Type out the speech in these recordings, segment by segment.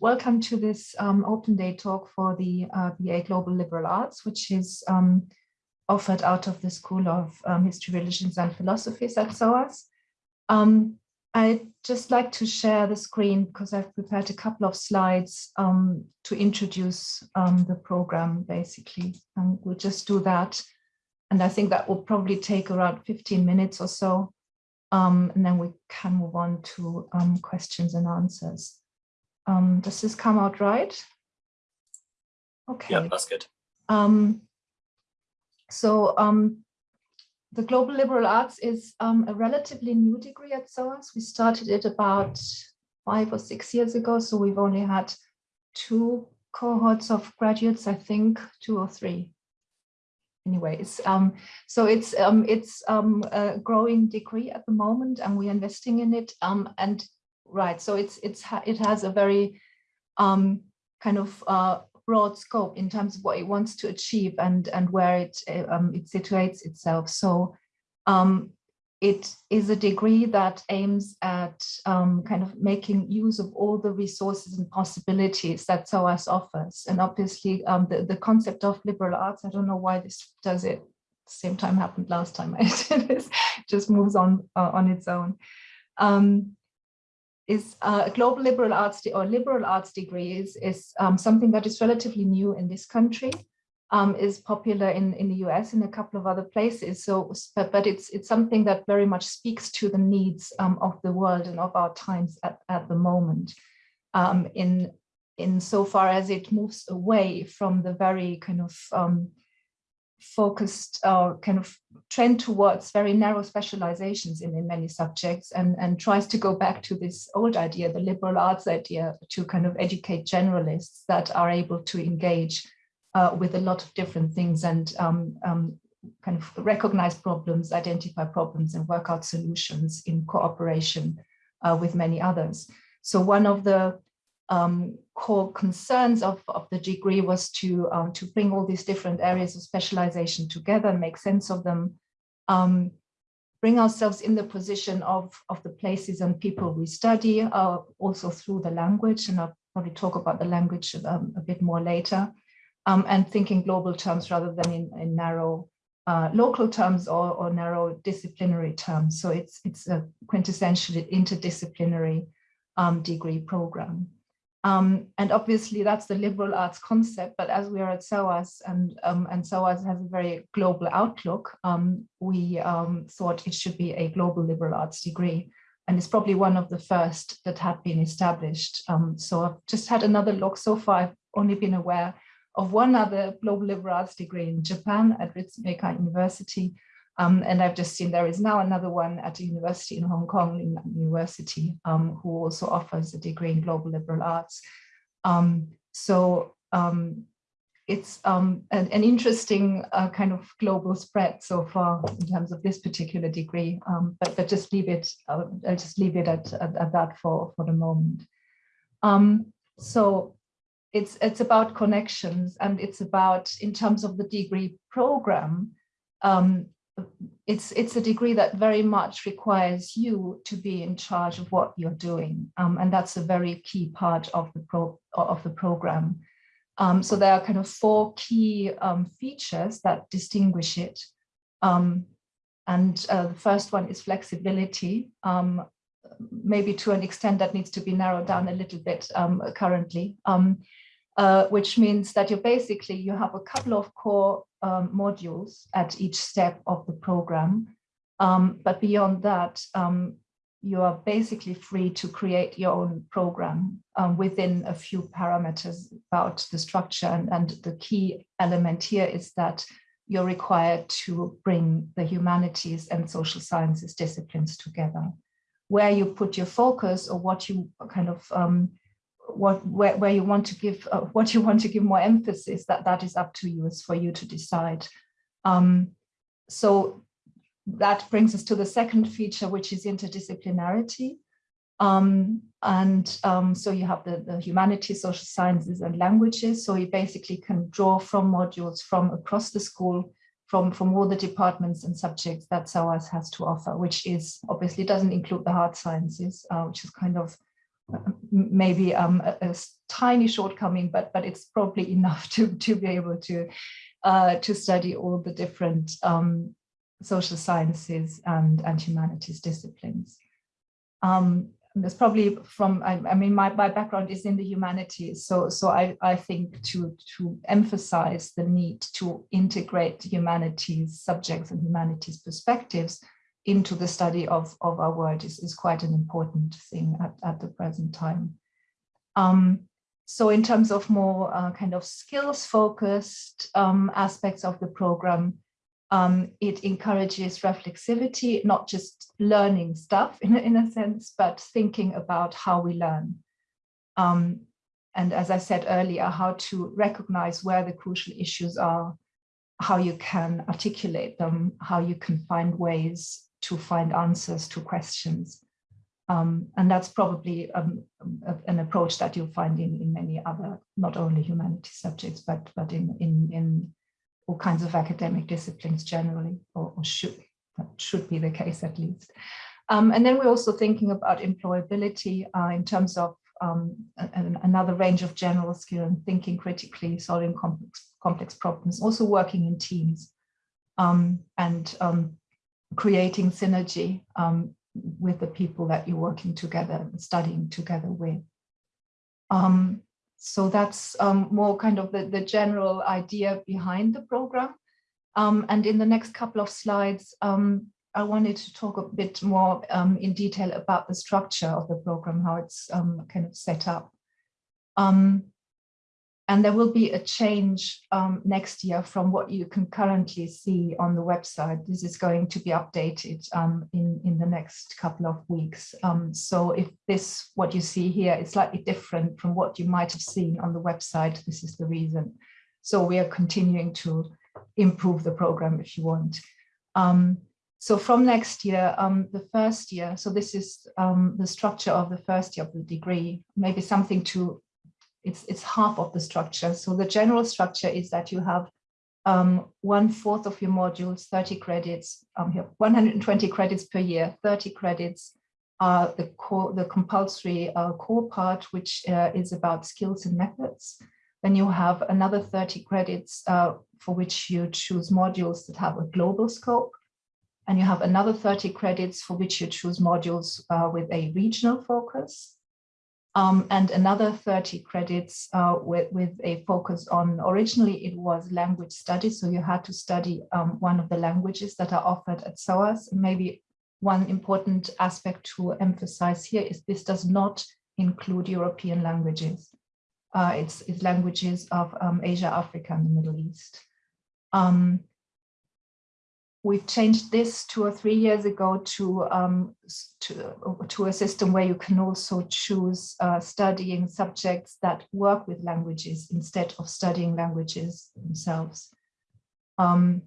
welcome to this um, open day talk for the uh, BA Global Liberal Arts, which is um, offered out of the School of um, History, Religions and Philosophies at SOAS. Um, I'd just like to share the screen because I've prepared a couple of slides um, to introduce um, the program basically. And we'll just do that. And I think that will probably take around 15 minutes or so. And then we can move on to questions and answers. Um, does this come out right? Okay. Yeah, that's good. Um, so um, the Global Liberal Arts is um, a relatively new degree at SOAS. We started it about five or six years ago, so we've only had two cohorts of graduates, I think, two or three. Anyways, um, so it's um, it's um, a growing degree at the moment, and we're investing in it. Um, and right, so it's it's it has a very um, kind of uh, broad scope in terms of what it wants to achieve and and where it um, it situates itself. So um, it is a degree that aims at um, kind of making use of all the resources and possibilities that SOAS offers. And obviously um, the, the concept of liberal arts, I don't know why this does it, same time happened last time I did this, just moves on uh, on its own. Um, is uh, a global liberal arts or liberal arts degree is, is um, something that is relatively new in this country, um, is popular in, in the US and a couple of other places. So, but, but it's, it's something that very much speaks to the needs um, of the world and of our times at, at the moment. Um, in, in so far as it moves away from the very kind of focused uh, kind of trend towards very narrow specializations in, in many subjects and, and tries to go back to this old idea, the liberal arts idea, to kind of educate generalists that are able to engage uh, with a lot of different things and um, um, kind of recognize problems, identify problems and work out solutions in cooperation uh, with many others. So one of the um, core concerns of, of the degree was to, um, to bring all these different areas of specialization together, make sense of them, um, bring ourselves in the position of, of the places and people we study, uh, also through the language, and I'll probably talk about the language um, a bit more later, um, and thinking global terms rather than in, in narrow uh, local terms or, or narrow disciplinary terms. So it's, it's a quintessentially interdisciplinary um, degree program. Um, and obviously that's the liberal arts concept, but as we are at SOAS and, um, and SOAS has a very global outlook, um, we um, thought it should be a global liberal arts degree. And it's probably one of the first that had been established. Um, so I've just had another look. So far, I've only been aware of one other global liberal arts degree in Japan at Ritsumeikan University, um, and I've just seen there is now another one at a university in Hong Kong, in University, um, who also offers a degree in global liberal arts. Um, so um, it's um, an, an, interesting uh, kind of global spread so far in terms of this particular degree, um, but, but just leave it, uh, I'll just leave it at, at, at, that for, for the moment. so it's, it's about connections and it's about, in terms of the degree program, um, it's it's a degree that very much requires you to be in charge of what you're doing. Um, and that's a very key part of the pro of the program. Um, so there are kind of four key um, features that distinguish it. Um, and uh, the first one is flexibility. Um, maybe to an extent that needs to be narrowed down a little bit um, currently uh, which means that you basically you have a couple of core um, modules at each step of the program. Um, but beyond that, um, you are basically free to create your own program um, within a few parameters about the structure. And, and the key element here is that you're required to bring the humanities and social sciences disciplines together. Where you put your focus or what you kind of um, what where, where you want to give uh, what you want to give more emphasis that that is up to you. It's for you to decide. Um, so that brings us to the second feature which is interdisciplinarity. Um, and um, so you have the, the humanities social sciences and languages. So you basically can draw from modules from across the school from from all the departments and subjects that SOAS has to offer which is obviously doesn't include the hard sciences uh, which is kind of maybe um, a, a, tiny shortcoming, but but it's probably enough to to be able to uh, to study all the different um, social sciences and and humanities disciplines. Um, there's probably from I, I, mean my, my background is in the humanities so so I, I think to to emphasize the need to integrate humanities subjects and humanities perspectives into the study of, of our world is, is quite an important thing at, at the present time. Um, so in terms of more uh, kind of skills focused um, aspects of the program, um, it encourages reflexivity, not just learning stuff in, in a sense, but thinking about how we learn. Um, and as I said earlier, how to recognize where the crucial issues are, how you can articulate them, how you can find ways to find answers to questions. Um, and that's probably um, a, an approach that you'll find in, in many other, not only humanities subjects, but, but in, in, in all kinds of academic disciplines generally, or, or should, that should be the case at least. Um, and then we're also thinking about employability uh, in terms of um, another range of general skill and thinking critically, solving complex, complex problems, also working in teams. Um, and um, creating synergy um, with the people that you're working together studying together with. Um, so that's um, more kind of the, the general idea behind the program. Um, and in the next couple of slides, um, I wanted to talk a bit more um, in detail about the structure of the program, how it's kind of set up. Um, and there will be a change um, next year from what you can currently see on the website. This is going to be updated um, in, in the next couple of weeks. Um, so if this, what you see here is slightly different from what you might have seen on the website, this is the reason. So we are continuing to improve the program if you want. Um, so from next year, um, the first year, so this is um, the structure of the first year of the degree, maybe something to it's, it's half of the structure. So the general structure is that you have um, one fourth of your modules, 30 credits, um, here, 120 credits per year, 30 credits are the core, the compulsory uh, core part, which uh, is about skills and methods. Then you have another 30 credits uh, for which you choose modules that have a global scope. And you have another 30 credits for which you choose modules uh, with a regional focus um, and another 30 credits uh, with, with a focus on, originally it was language studies, so you had to study um, one of the languages that are offered at SOAS. Maybe one important aspect to emphasize here is this does not include European languages. Uh, it's, it's, languages of um, Asia, Africa, and the Middle East. Um, we've changed this two or three years ago to um, to, to a system where you can also choose uh, studying subjects that work with languages instead of studying languages themselves. Um,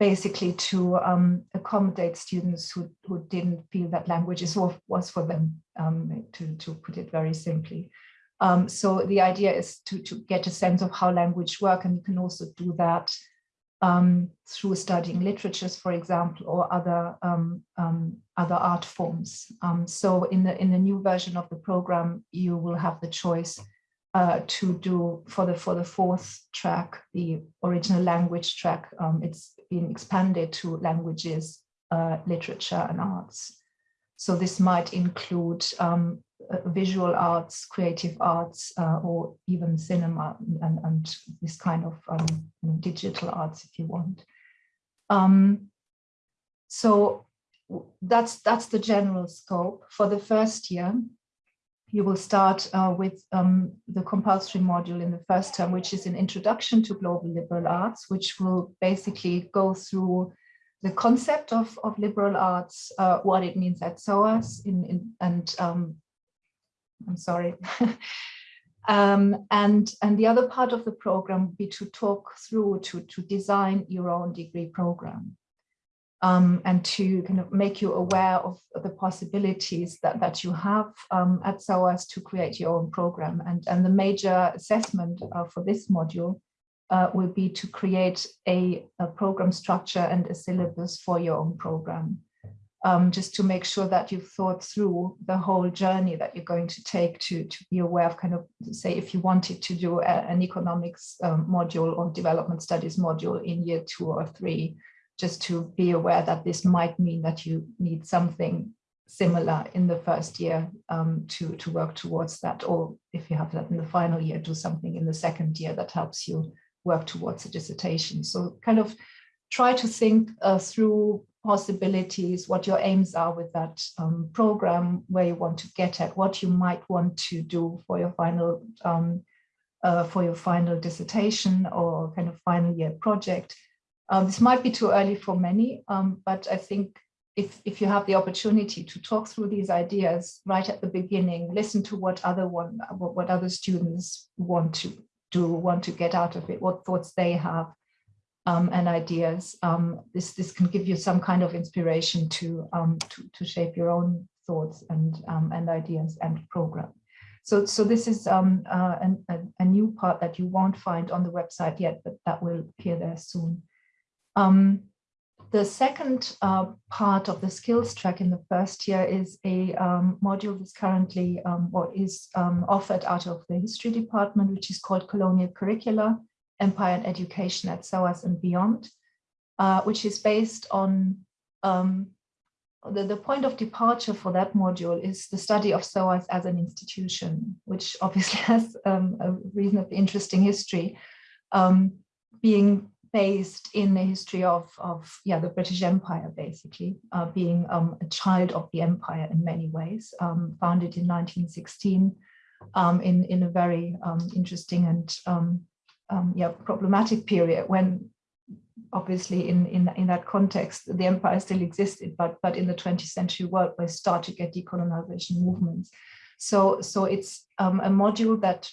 basically to um, accommodate students who, who didn't feel that languages was, was for them, um, to, to put it very simply. Um, so the idea is to, to get a sense of how language work and you can also do that um, through studying literatures, for example, or other um, um, other art forms. Um, so in the in the new version of the program, you will have the choice uh, to do for the for the fourth track, the original language track. Um, it's been expanded to languages, uh, literature, and arts. So this might include um, visual arts, creative arts, uh, or even cinema and, and this kind of um, digital arts, if you want. Um, so that's that's the general scope for the first year. You will start uh, with um, the compulsory module in the first term, which is an introduction to global liberal arts, which will basically go through the concept of, of liberal arts, uh, what it means at SOAS, in, in, and um, I'm sorry. um, and, and the other part of the program would be to talk through, to, to design your own degree program. Um, and to kind of make you aware of the possibilities that, that you have um, at SOAS to create your own program. And, and the major assessment uh, for this module uh, will be to create a, a, program structure and a syllabus for your own program. Um, just to make sure that you've thought through the whole journey that you're going to take to, to be aware of kind of, say, if you wanted to do a, an economics um, module or development studies module in year two or three, just to be aware that this might mean that you need something similar in the first year um, to, to work towards that. Or if you have that in the final year, do something in the second year that helps you work towards a dissertation. So kind of try to think uh, through possibilities, what your aims are with that um, program, where you want to get at, what you might want to do for your final um, uh, for your final dissertation or kind of final year project. Um, this might be too early for many, um, but I think if, if you have the opportunity to talk through these ideas right at the beginning, listen to what other one what, what other students want to do, want to get out of it, what thoughts they have, um, and ideas. Um, this this can give you some kind of inspiration to um, to, to shape your own thoughts and um, and ideas and program. So so this is um, uh, an, a, a, new part that you won't find on the website yet, but that will appear there soon. Um, the second uh, part of the skills track in the first year is a module that's currently or is offered out of the history department, which is called colonial curricula Empire and Education at SOAS and Beyond, uh, which is based on um, the, the point of departure for that module is the study of SOAS as an institution, which obviously has um, a reasonably interesting history, um, being based in the history of, of yeah, the British Empire, basically, uh, being um, a child of the empire in many ways, um, founded in 1916 um, in, in a very um, interesting and um, yeah, problematic period when obviously in, in, in that context, the empire still existed, but, but in the 20th century world, we start to get decolonization movements. So, so it's um, a module that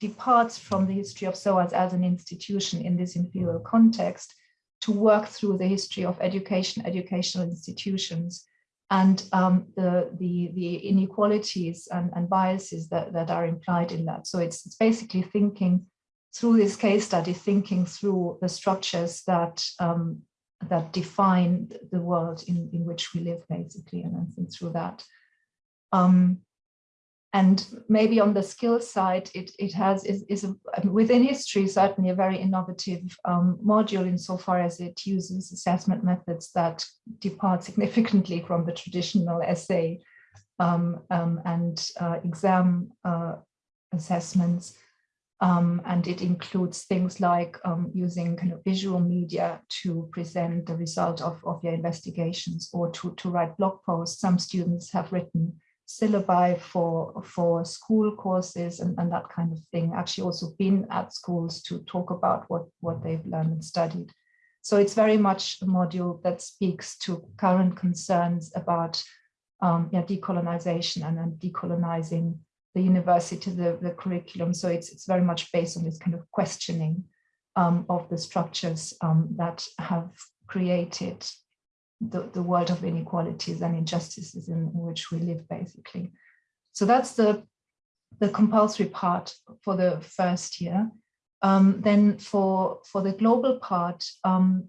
departs from the history of SOAS as an institution in this imperial context to work through the history of education, educational institutions, and um, the, the, the inequalities and, and biases that, that are implied in that. So it's, it's basically thinking through this case study, thinking through the structures that um, that define the world in, in which we live, basically, and then think through that. Um, and maybe on the skill side, it, it has is, is a, within history certainly a very innovative um, module insofar as it uses assessment methods that depart significantly from the traditional essay um, um, and uh, exam uh, assessments. Um, and it includes things like um, using kind of visual media to present the result of, of your investigations or to, to write blog posts. Some students have written syllabi for, for school courses and, and that kind of thing, actually also been at schools to talk about what, what they've learned and studied. So it's very much a module that speaks to current concerns about um, yeah, decolonization and then decolonizing the university, the, the curriculum. So it's, it's very much based on this kind of questioning um, of the structures um, that have created the, the world of inequalities and injustices in, which we live, basically. So that's the, the compulsory part for the first year. Um, then for, for the global part, um,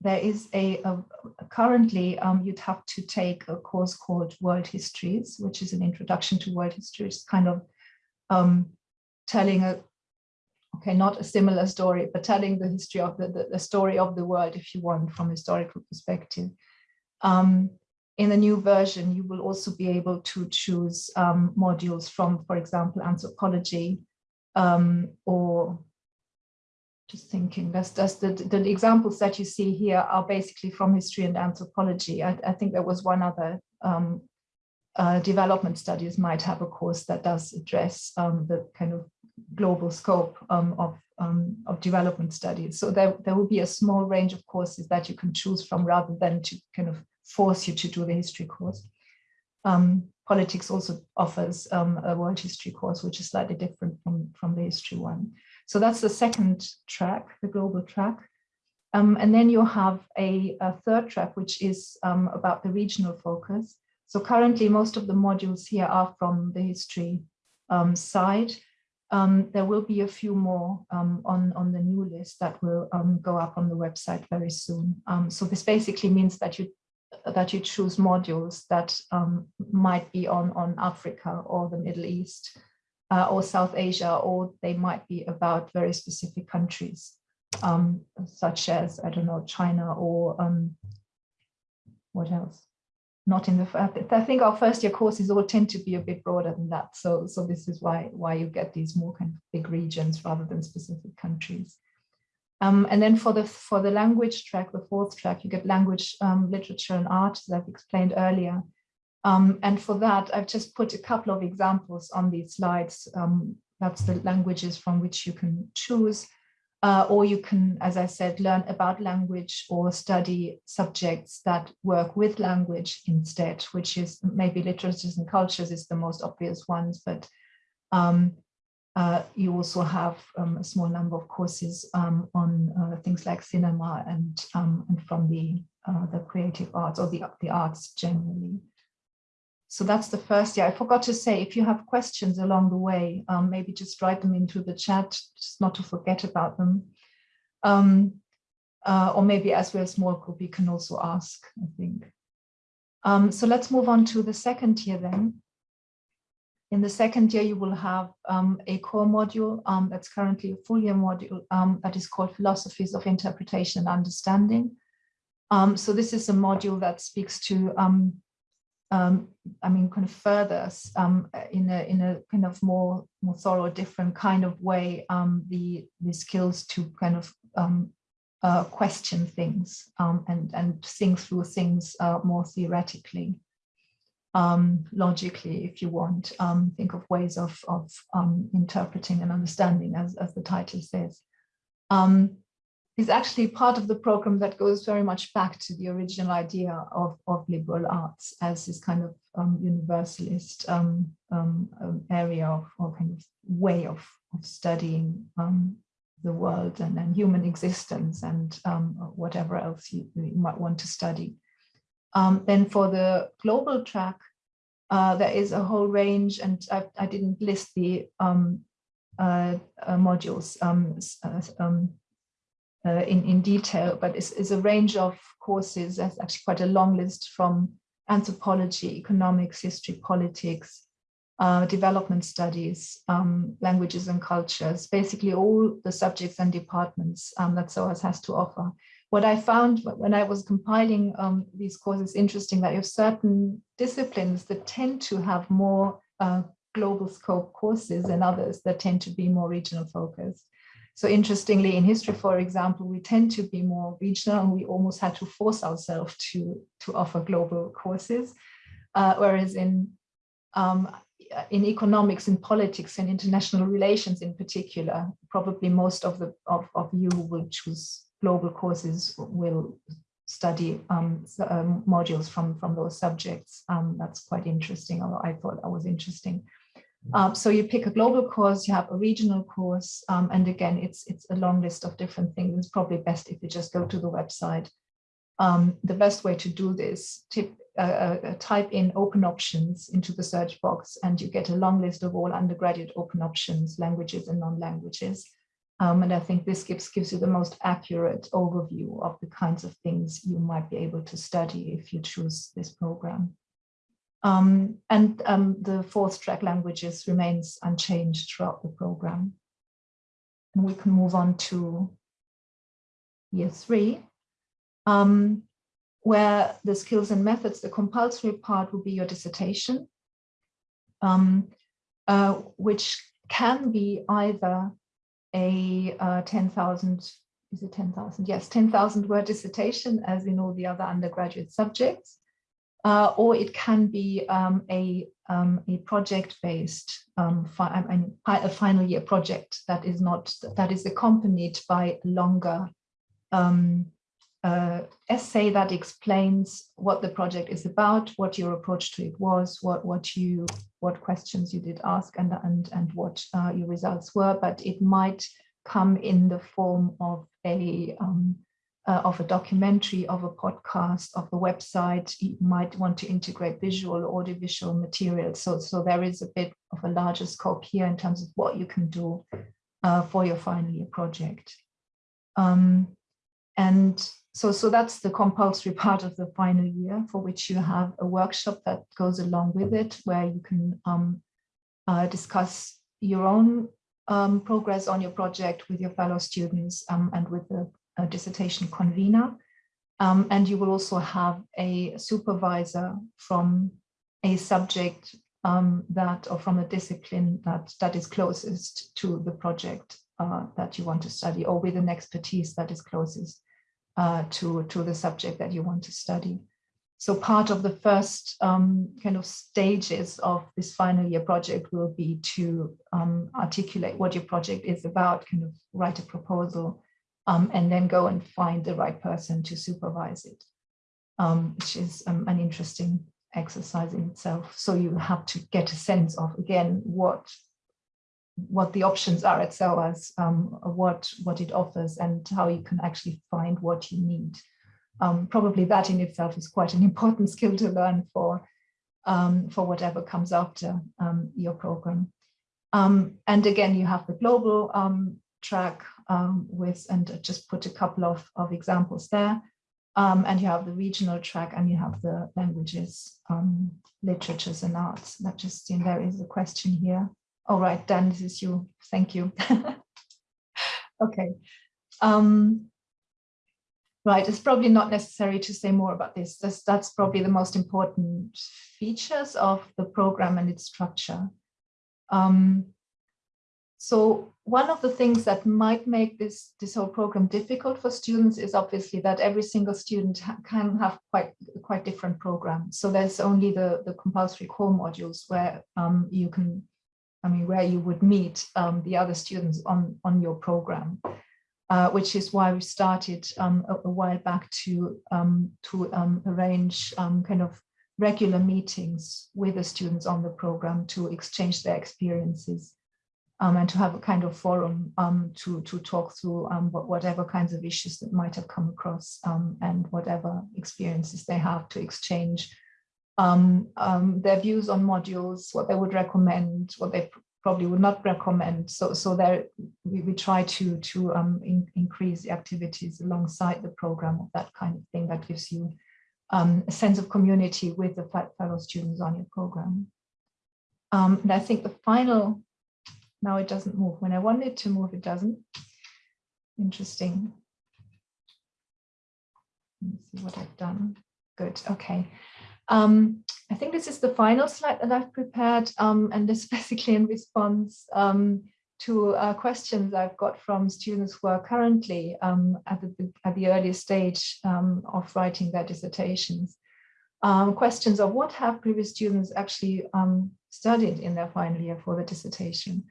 there is a, a currently um, you'd have to take a course called World Histories, which is an introduction to world history. It's kind of um, telling a okay, not a similar story, but telling the history of the, the, the story of the world, if you want, from a historical perspective. Um, in the new version, you will also be able to choose um, modules from, for example, anthropology um, or just thinking that's, that's the, the examples that you see here are basically from history and anthropology. I, I think there was one other um, uh, development studies might have a course that does address um, the kind of global scope um, of, um, of development studies. So there, there will be a small range of courses that you can choose from rather than to kind of force you to do the history course. Um, politics also offers um, a world history course, which is slightly different from, from the history one. So that's the second track, the global track. Um, and then you have a, a, third track, which is um, about the regional focus. So currently, most of the modules here are from the history um, side. Um, there will be a few more um, on, on the new list that will um, go up on the website very soon. so this basically means that you that you choose modules that might be on, on Africa or the Middle East uh, or South Asia, or they might be about very specific countries, um, such as, I don't know, China or um, what else? Not in the, I think our first year courses all tend to be a bit broader than that. So, so this is why, why you get these more kind of big regions rather than specific countries. Um, and then for the for the language track, the fourth track, you get language, um, literature and art, as I've explained earlier. Um, and for that, I've just put a couple of examples on these slides. Um, that's the languages from which you can choose. Uh, or you can, as I said, learn about language or study subjects that work with language instead, which is maybe literatures and cultures is the most obvious ones, but um, uh, you also have um, a small number of courses um, on uh, things like cinema and, um, and from the, uh, the creative arts or the, the arts generally. So that's the first year. I forgot to say, if you have questions along the way, um, maybe just write them into the chat, just not to forget about them. Um, uh, or maybe as we're a small group, you can also ask, I think. Um, so let's move on to the second year then. In the second year, you will have um, a core module um, that's currently a full year module um, that is called Philosophies of Interpretation and Understanding. so this is a module that speaks to um, I mean, kind of further um, in a in a kind of more more thorough, different kind of way um, the the skills to kind of um, uh, question things um, and and think through things uh, more theoretically, um, logically, if you want. think of ways of of interpreting and understanding, as as the title says. Um, is actually part of the program that goes very much back to the original idea of, of liberal arts as this kind of um, universalist um, um, um area of, or kind of way of, of studying um, the world and, and human existence and um, whatever else you, you, might want to study. then for the global track, uh, there is a whole range, and I, I didn't list the uh, uh, modules uh, in, in detail, but it's, it's, a range of courses. That's actually quite a long list from anthropology, economics, history, politics, uh, development studies, um, languages and cultures, basically all the subjects and departments um, that SOAS has to offer. What I found when I was compiling um, these courses interesting that you have certain disciplines that tend to have more uh, global scope courses and others that tend to be more regional focused. So interestingly, in history, for example, we tend to be more regional and we almost had to force ourselves to, to offer global courses. Uh, whereas in, um, in economics and politics and international relations in particular, probably most of, the, of, of you will choose global courses will study um, um, modules from, from those subjects. Um, that's quite interesting, although I thought that was interesting. Um, so you pick a global course, you have a regional course, um, and again, it's it's a long list of different things. It's probably best if you just go to the website. Um, the best way to do this, tip, uh, uh, uh, type in open options into the search box and you get a long list of all undergraduate open options, languages and non-languages. Um, and I think this gives, gives you the most accurate overview of the kinds of things you might be able to study if you choose this program. Um, and um, the fourth track languages remains unchanged throughout the program. And we can move on to year three, um, where the skills and methods, the compulsory part will be your dissertation, um, uh, which can be either a uh, 10,000, is it 10,000? Yes, 10,000 word dissertation as in all the other undergraduate subjects, uh, or it can be um, a, um, a project-based, um, I mean, a final year project that is not, that is accompanied by longer um, uh, essay that explains what the project is about, what your approach to it was, what what you what questions you did ask, and and and what uh, your results were. But it might come in the form of a um, uh, of a documentary, of a podcast, of the website. You might want to integrate visual, audiovisual material. So, so there is a bit of a larger scope here in terms of what you can do uh, for your final year project. Um, and so, so that's the compulsory part of the final year for which you have a workshop that goes along with it, where you can um, uh, discuss your own um, progress on your project with your fellow students um, and with the dissertation convener. Um, and you will also have a supervisor from a subject um, that or from a discipline that that is closest to the project uh, that you want to study or with an expertise that is closest uh, to, to the subject that you want to study. So part of the first um, kind of stages of this final year project will be to um, articulate what your project is about, kind of write a proposal, um, and then go and find the right person to supervise it, um, which is um, an interesting exercise in itself. So you have to get a sense of, again, what what the options are at SOAS, um, what, what it offers and how you can actually find what you need. Um, probably that in itself is quite an important skill to learn for, um, for whatever comes after your program. Um, and again, you have the global um, track with, and just put a couple of, of examples there. and you have the regional track and you have the languages, literatures and arts. That just, in there is a question here. All right, Dan, this is you. Thank you. okay. Um, right, it's probably not necessary to say more about this. That's, that's probably the most important features of the program and its structure. Um, so one of the things that might make this, this whole program difficult for students is obviously that every single student ha can have quite, quite different programs. So there's only the, the compulsory core modules where um, you can I mean, where you would meet um, the other students on, on your program, uh, which is why we started um, a, a, while back to, um, to um, arrange um, kind of regular meetings with the students on the program to exchange their experiences um, and to have a kind of forum to, to talk through whatever kinds of issues that might have come across and whatever experiences they have to exchange um, um, their views on modules, what they would recommend, what they probably would not recommend. So, so there we, we try to to um, in, increase the activities alongside the program of that kind of thing that gives you um, a sense of community with the fellow students on your program. Um, and I think the final, now it doesn't move. When I want it to move, it doesn't. Interesting. Let's see what I've done. Good. Okay. Um, I think this is the final slide that I've prepared, um, and this basically in response um, to uh, questions I've got from students who are currently um, at, the, at the early stage um, of writing their dissertations. Um, questions of what have previous students actually studied in their final year for the dissertation.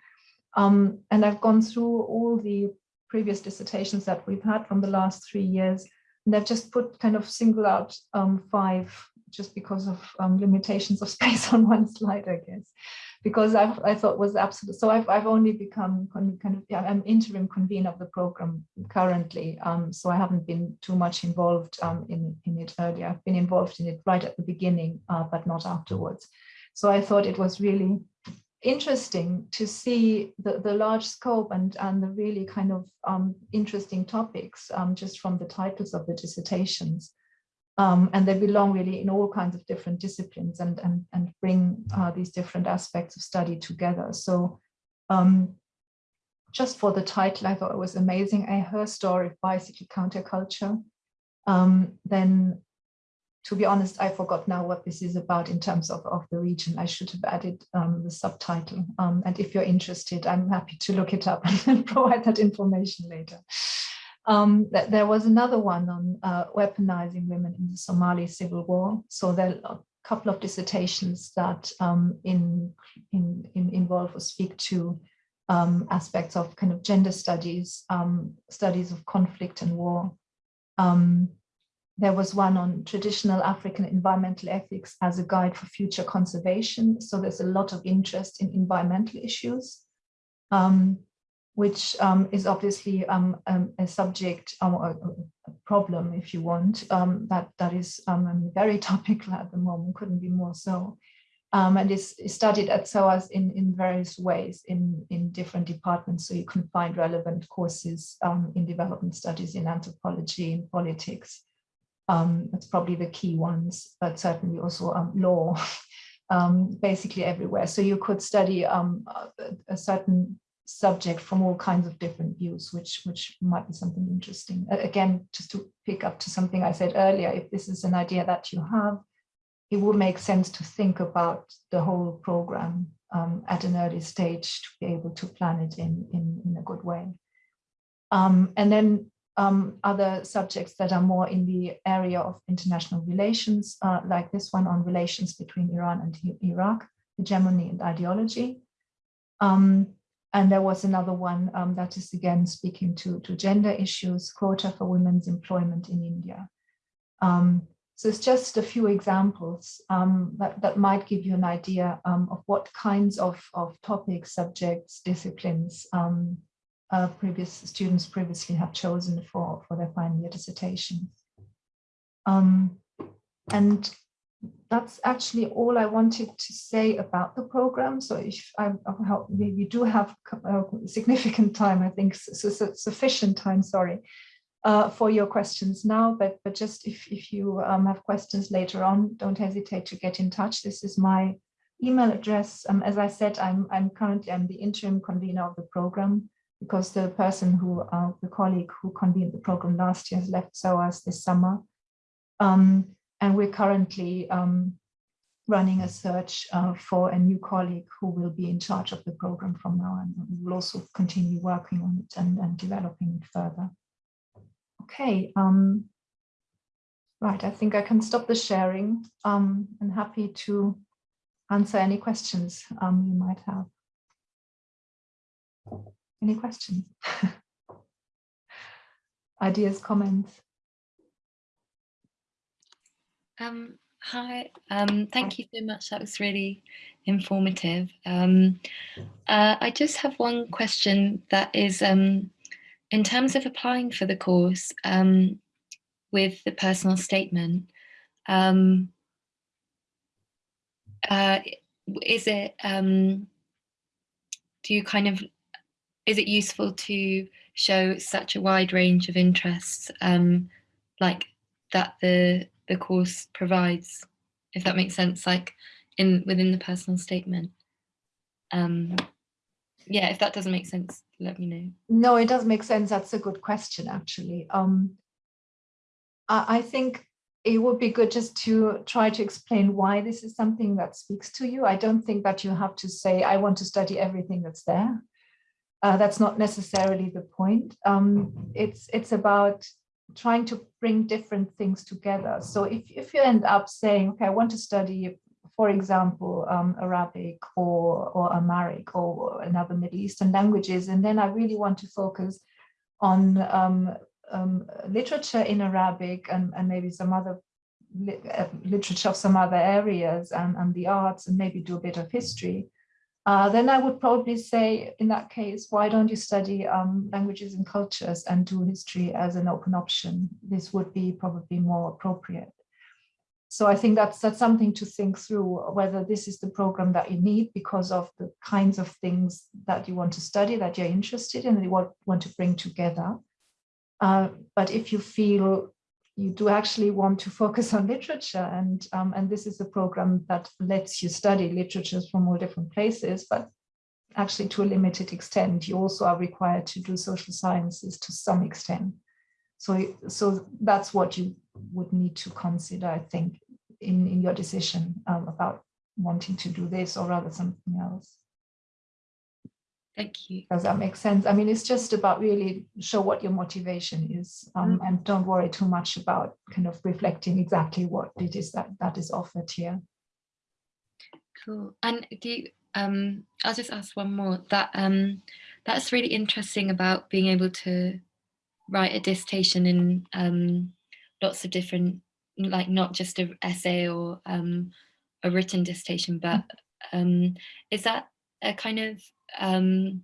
And I've gone through all the previous dissertations that we've had from the last three years, and I've just put kind of single out five just because of um, limitations of space on one slide, I guess, because I've, I thought was absolute. So I've, I've only become kind of, yeah, I'm interim convener of the program currently. Um, so I haven't been too much involved um, in, in it earlier. I've been involved in it right at the beginning, uh, but not afterwards. So I thought it was really interesting to see the, the large scope and, and the really kind of um, interesting topics um, just from the titles of the dissertations. Um, and they belong really in all kinds of different disciplines and, and, and bring uh, these different aspects of study together. So um, just for the title, I thought it was amazing. A Her Story of Bicycle Counterculture. Um, then, to be honest, I forgot now what this is about in terms of, of the region. I should have added um, the subtitle. Um, and if you're interested, I'm happy to look it up and provide that information later. Um, that there was another one on uh, weaponizing women in the Somali civil war. So there are a couple of dissertations that um, in, in, in, involve or speak to um, aspects of kind of gender studies, um, studies of conflict and war. Um, there was one on traditional African environmental ethics as a guide for future conservation. So there's a lot of interest in environmental issues. Um, which um, is obviously um, um, a subject or um, a, problem, if you want, um, that that is very topical at the moment, couldn't be more so. And is, is, studied at SOAS in, in various ways in, in different departments. So you can find relevant courses in development studies, in anthropology, in politics. Um, that's probably the key ones, but certainly also um, law, um, basically everywhere. So you could study um, a, a, certain subject from all kinds of different views, which, which might be something interesting. Again, just to pick up to something I said earlier, if this is an idea that you have, it would make sense to think about the whole program um, at an early stage to be able to plan it in, in, in a good way. Um, and then um, other subjects that are more in the area of international relations, uh, like this one on relations between Iran and Iraq, hegemony and ideology. Um, and there was another one um, that is again speaking to, to gender issues, quota for women's employment in India. Um, so it's just a few examples um, that, that might give you an idea um, of what kinds of, of topics, subjects, disciplines uh, previous students previously have chosen for, for their final year dissertation. Um, and that's actually all I wanted to say about the program. So if I, we do have uh, significant time, I think sufficient time, sorry, uh, for your questions now, but, but just if, if you um, have questions later on, don't hesitate to get in touch. This is my email address. Um, as I said, I'm, I'm currently I'm the interim convener of the program because the person who, uh, the colleague who convened the program last year has left SOAS this summer. Um, and we're currently um, running a search uh, for a new colleague who will be in charge of the program from now on. We will also continue working on it and, and developing it further. Okay, um, right, I think I can stop the sharing. Um, I'm happy to answer any questions um, you might have. Any questions? Ideas, comments? Um, hi, um, thank you so much. That was really informative. Um, uh, I just have one question that is um, in terms of applying for the course um, with the personal statement, um, uh, is it, um, do you kind of, is it useful to show such a wide range of interests um, like that the, the course provides, if that makes sense, like in within the personal statement? Um, yeah, if that doesn't make sense, let me know. No, it does make sense. That's a good question, actually. Um, I, I think it would be good just to try to explain why this is something that speaks to you. I don't think that you have to say, I want to study everything that's there. Uh, that's not necessarily the point. Um, it's, it's about trying to bring different things together. So if, if you end up saying, okay, I want to study for example, um, Arabic or, or Amharic or another Middle Eastern languages. And then I really want to focus on um, um, literature in Arabic and, and maybe some other li uh, literature of some other areas and, and the arts and maybe do a bit of history. Uh, then I would probably say, in that case, why don't you study um, languages and cultures and do history as an open option? This would be probably more appropriate. So I think that's that's something to think through whether this is the program that you need because of the kinds of things that you want to study, that you're interested in, and you want, want to bring together. Uh, but if you feel you do actually want to focus on literature and um, and this is a program that lets you study literatures from all different places, but actually to a limited extent, you also are required to do social sciences to some extent. So, so that's what you would need to consider, I think, in, in your decision um, about wanting to do this or rather something else. Thank you. Does that make sense? I mean, it's just about really show what your motivation is um, mm. and don't worry too much about kind of reflecting exactly what it is that that is offered here. Cool. And do you, um, I'll just ask one more that um, that's really interesting about being able to write a dissertation in um, lots of different, like not just an essay or um, a written dissertation, but um, is that a kind of um,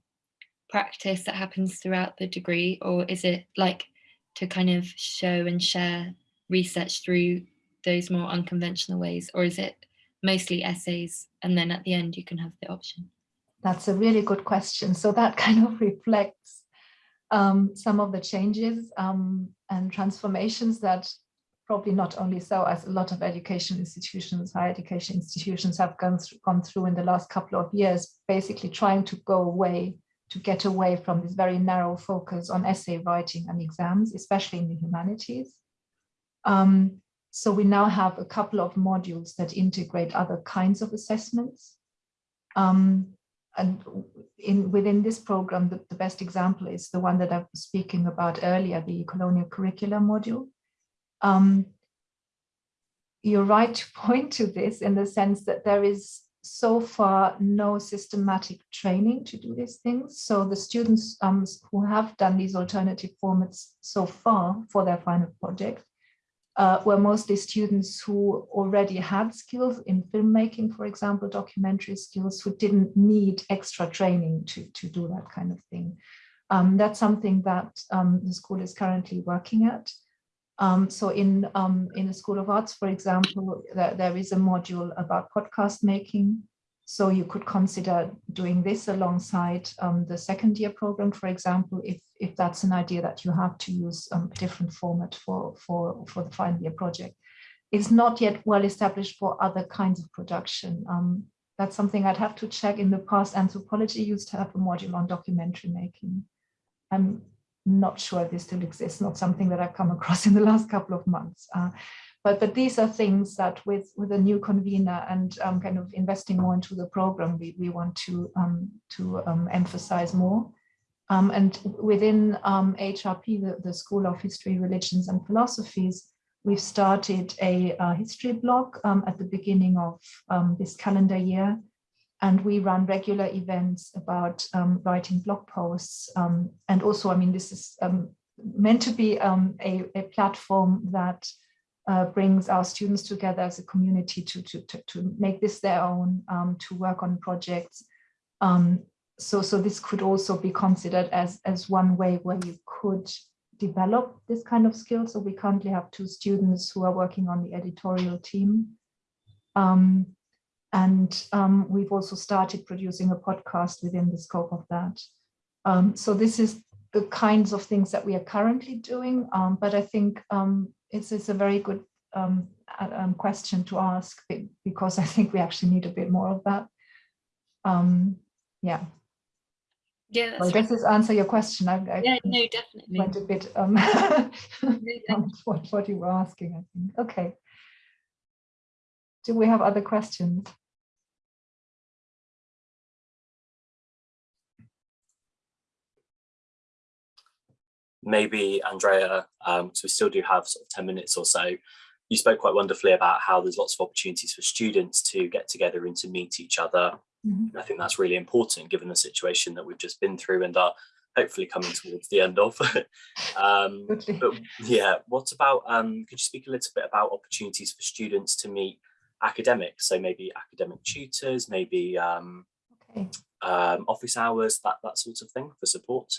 practice that happens throughout the degree or is it like to kind of show and share research through those more unconventional ways or is it mostly essays and then at the end you can have the option? That's a really good question. So that kind of reflects um, some of the changes um, and transformations that probably not only SOAS a lot of education institutions, higher education institutions have gone through, gone through in the last couple of years, basically trying to go away, to get away from this very narrow focus on essay writing and exams, especially in the humanities. Um, so we now have a couple of modules that integrate other kinds of assessments. Um, and in within this program, the, the, best example is the one that I was speaking about earlier, the colonial curricula module. Um, you're right to point to this in the sense that there is so far no systematic training to do these things. So the students um, who have done these alternative formats so far for their final project uh, were mostly students who already had skills in filmmaking, for example, documentary skills, who didn't need extra training to, to do that kind of thing. Um, that's something that um, the school is currently working at. Um, so in, um, in the School of Arts, for example, there, there is a module about podcast making. So you could consider doing this alongside um, the second year program, for example, if, if that's an idea that you have to use um, a different format for, for, for the final year project. It's not yet well established for other kinds of production. Um, that's something I'd have to check. In the past, anthropology used to have a module on documentary making. I'm not sure this still exists, not something that I've come across in the last couple of months. Uh, but, but these are things that with, with a new convener and um, kind of investing more into the program, we, we want to, um, to um, emphasize more. Um, and within HRP, um, the, the School of History, Religions and Philosophies, we've started a, a history blog um, at the beginning of this calendar year. And we run regular events about writing blog posts. and also, I mean, this is meant to be a, a platform that uh, brings our students together as a community to, to, to, to make this their own, um, to work on projects. Um, so, so this could also be considered as, as one way where you could develop this kind of skill. So we currently have two students who are working on the editorial team. Um, and um, we've also started producing a podcast within the scope of that. Um, so this is the kinds of things that we are currently doing. Um, but I think um, it's, it's a very good um, um, question to ask because I think we actually need a bit more of that. Um, yeah. Yeah, well, does this answer your question? I, I yeah, no, definitely. Went a bit um, what, what you were asking, I think. Okay. Do we have other questions? Maybe Andrea, um, because we still do have sort of 10 minutes or so, you spoke quite wonderfully about how there's lots of opportunities for students to get together and to meet each other. Mm -hmm. I think that's really important given the situation that we've just been through and are hopefully coming towards the end of. um, but yeah, what about, um, could you speak a little bit about opportunities for students to meet academics? So maybe academic tutors, maybe um, okay. Um, office hours, that, that sort of thing for support?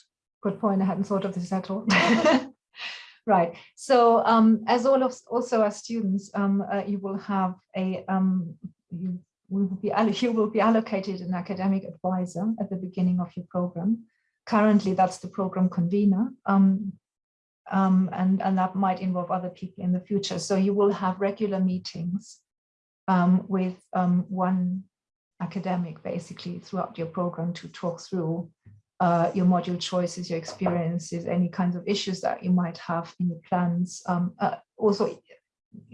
Good point. I hadn't thought of this at all. right. So um, as all of also as students, um, uh, you will have a um, you will be you will be allocated an academic advisor at the beginning of your program. Currently, that's the program convener. Um, um, and, and that might involve other people in the future. So you will have regular meetings um, with one academic basically throughout your program to talk through uh, your module choices, your experiences, any kinds of issues that you might have in your plans. Um, uh, also,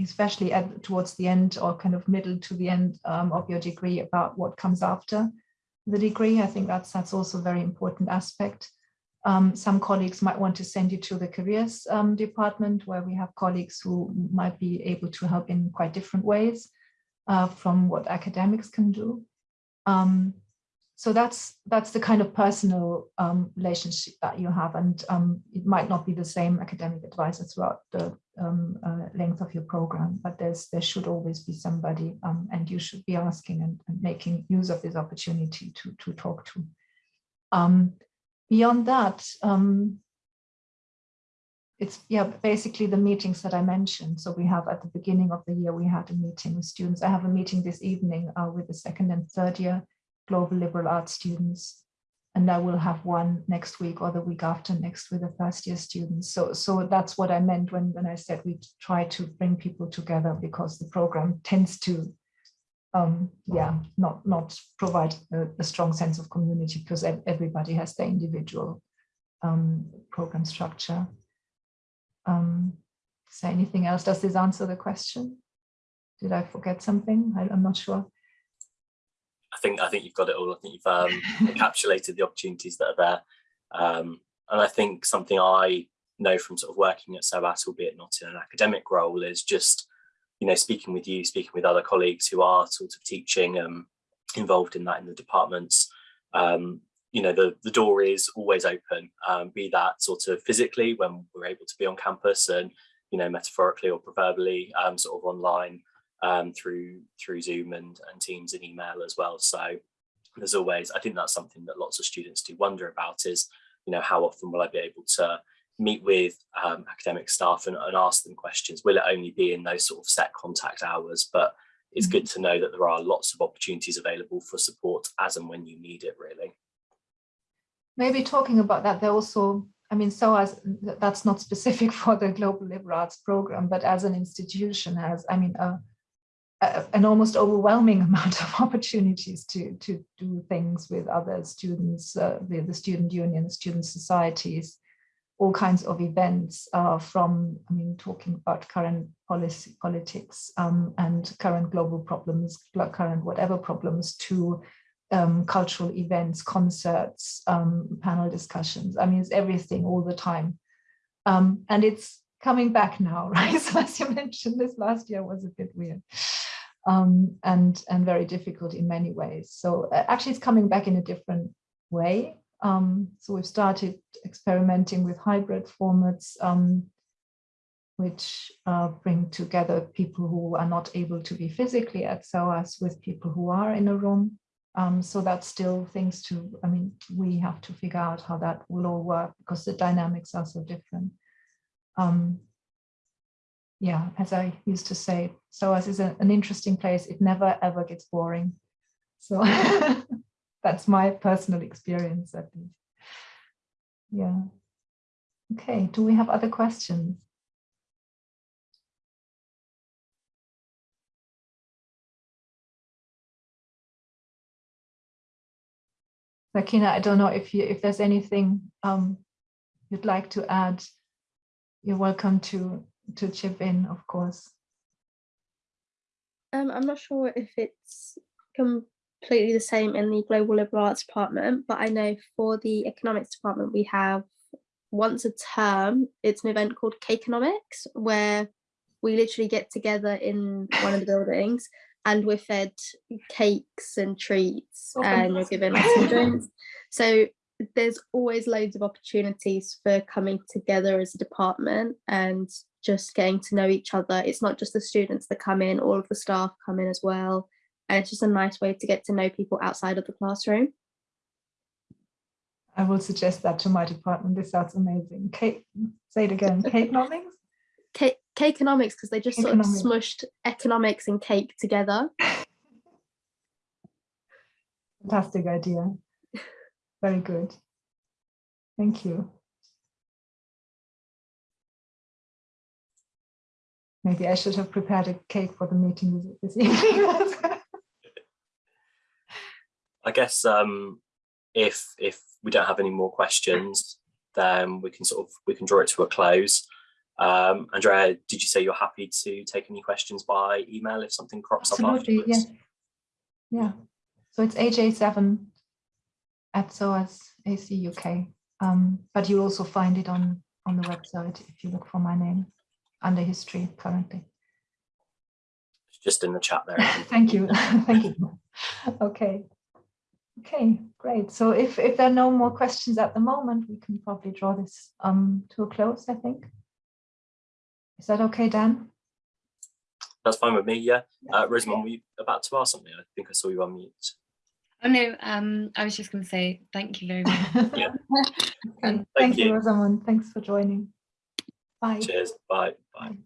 especially at, towards the end or kind of middle to the end um, of your degree about what comes after the degree. I think that's, that's also a very important aspect. Um, some colleagues might want to send you to the careers um, department where we have colleagues who might be able to help in quite different ways uh, from what academics can do. Um, so that's that's the kind of personal um, relationship that you have and um, it might not be the same academic advisor throughout the um, uh, length of your program but there's there should always be somebody um, and you should be asking and, and, making use of this opportunity to to talk to um, beyond that um, it's yeah basically the meetings that I mentioned. So we have at the beginning of the year we had a meeting with students. I have a meeting this evening uh, with the second and third year global liberal arts students, and I will have one next week or the week after next with the first year students. So so that's what I meant when when I said we try to bring people together because the program tends to um yeah not not provide a, a strong sense of community because everybody has their individual um program structure um, is there anything else? Does this answer the question? Did I forget something? I, am not sure. I think I think you've got it all. I think you've um, encapsulated the opportunities that are there. Um, and I think something I know from sort of working at SOAS, albeit not in an academic role, is just, you know, speaking with you, speaking with other colleagues who are sort of teaching, um, involved in that in the departments, um, you know, the, the door is always open, um, be that sort of physically when we're able to be on campus and, you know, metaphorically or proverbially um, sort of online um, through through Zoom and, and Teams and email as well. So there's always, I think that's something that lots of students do wonder about is, you know, how often will I be able to meet with um, academic staff and, and ask them questions? Will it only be in those sort of set contact hours? But it's mm-hmm. good to know that there are lots of opportunities available for support as and when you need it really maybe talking about that, there also, I mean, SOAS that's not specific for the Global Liberal Arts Program, but as an institution as I mean, a, an almost overwhelming amount of opportunities to, to do things with other students, uh, with the student union, student societies, all kinds of events uh, from, I mean, talking about current policy, politics um, and current global problems, current whatever problems to um, cultural events, concerts, um, panel discussions. I mean, it's everything all the time. Um, and it's coming back now, right? So as you mentioned, this last year was a bit weird um, and, and very difficult in many ways. So uh, actually it's coming back in a different way. Um, so we've started experimenting with hybrid formats, um, which uh, bring together people who are not able to be physically at SOAS with people who are in a room. Um, so that's still things to, I mean, we have to figure out how that will all work because the dynamics are so different. Um, yeah, as I used to say, SOAS is a, an interesting place. It never ever gets boring. So that's my personal experience at least. Yeah. Okay, do we have other questions? Sakina, I don't know if you if there's anything um, you'd like to add. You're welcome to to chip in, of course. Um, I'm not sure if it's completely the same in the Global Liberal Arts Department, but I know for the Economics Department we have once a term, it's an event called Cakeonomics, where we literally get together in one of the buildings and we're fed cakes and treats oh, and we're given some drinks. So there's always loads of opportunities for coming together as a department and just getting to know each other. It's not just the students that come in, all of the staff come in as well. And it's just a nice way to get to know people outside of the classroom. I will suggest that to my department. This sounds amazing. Kate, say it again. Kate Nothings? Kate, Cakeonomics because they just sort of smushed economics and cake together. Fantastic idea. Very good. Thank you. Maybe I should have prepared a cake for the meeting this evening. I guess um, if if we don't have any more questions, then we can sort of we can draw it to a close. Um, Andrea, did you say you're happy to take any questions by email if something crops Absolutely, up afterwards? Yeah. yeah. So it's AJ7 at SOAS AC UK. Um, but you also find it on, on the website if you look for my name under history currently. just in the chat there. Thank you. Thank you. Okay. Okay, great. So if, if there are no more questions at the moment, we can probably draw this um, to a close, I think. Is that okay, Dan? That's fine with me, yeah. Uh, Rosamond, were you about to ask something? I think I saw you on mute. Oh no, um, I was just going to say thank you very much. yeah. thank, thank you, Rosamond. Thanks for joining. Bye. Cheers. Bye. Bye. Bye.